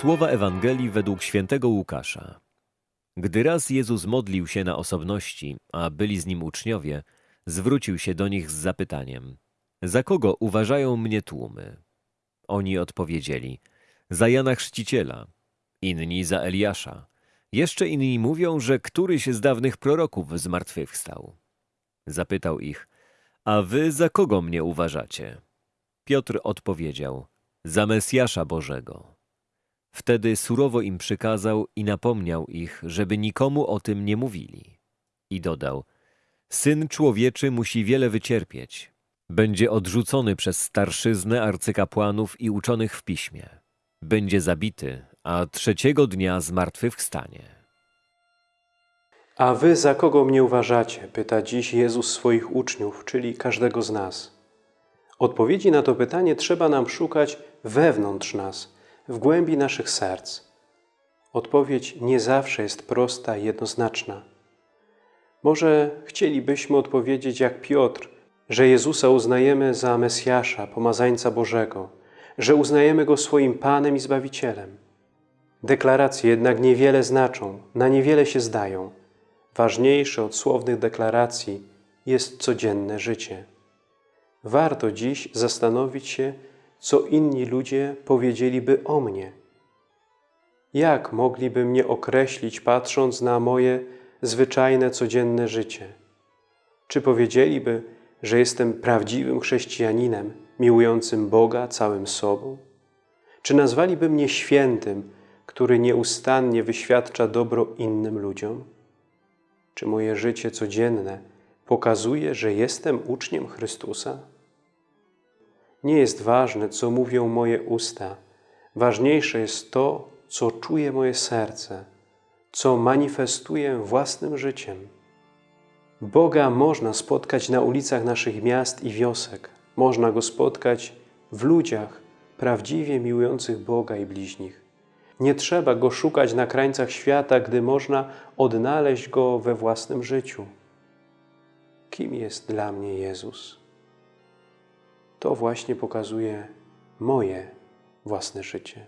Słowa Ewangelii według świętego Łukasza. Gdy raz Jezus modlił się na osobności, a byli z nim uczniowie, zwrócił się do nich z zapytaniem: Za kogo uważają mnie tłumy? Oni odpowiedzieli: Za Jana Chrzciciela, inni za Eliasza. Jeszcze inni mówią, że któryś z dawnych proroków zmartwychwstał. Zapytał ich: A wy za kogo mnie uważacie? Piotr odpowiedział: Za Mesjasza Bożego. Wtedy surowo im przykazał i napomniał ich, żeby nikomu o tym nie mówili. I dodał: Syn człowieczy musi wiele wycierpieć. Będzie odrzucony przez starszyznę arcykapłanów i uczonych w piśmie. Będzie zabity, a trzeciego dnia zmartwychwstanie. A wy za kogo mnie uważacie? Pyta dziś Jezus swoich uczniów, czyli każdego z nas. Odpowiedzi na to pytanie trzeba nam szukać wewnątrz nas, w głębi naszych serc. Odpowiedź nie zawsze jest prosta i jednoznaczna. Może chcielibyśmy odpowiedzieć jak Piotr, że Jezusa uznajemy za Mesjasza, pomazańca Bożego, że uznajemy Go swoim Panem i Zbawicielem. Deklaracje jednak niewiele znaczą, na niewiele się zdają. Ważniejsze od słownych deklaracji jest codzienne życie. Warto dziś zastanowić się, co inni ludzie powiedzieliby o mnie. Jak mogliby mnie określić, patrząc na moje zwyczajne, codzienne życie? Czy powiedzieliby, że jestem prawdziwym chrześcijaninem, miłującym Boga całym sobą? Czy nazwaliby mnie świętym, który nieustannie wyświadcza dobro innym ludziom? Czy moje życie codzienne pokazuje, że jestem uczniem Chrystusa? Nie jest ważne, co mówią moje usta. Ważniejsze jest to, co czuje moje serce, co manifestuję własnym życiem. Boga można spotkać na ulicach naszych miast i wiosek. Można Go spotkać w ludziach prawdziwie miłujących Boga i bliźnich. Nie trzeba Go szukać na krańcach świata, gdy można odnaleźć Go we własnym życiu. Kim jest dla mnie Jezus? To właśnie pokazuje moje własne życie.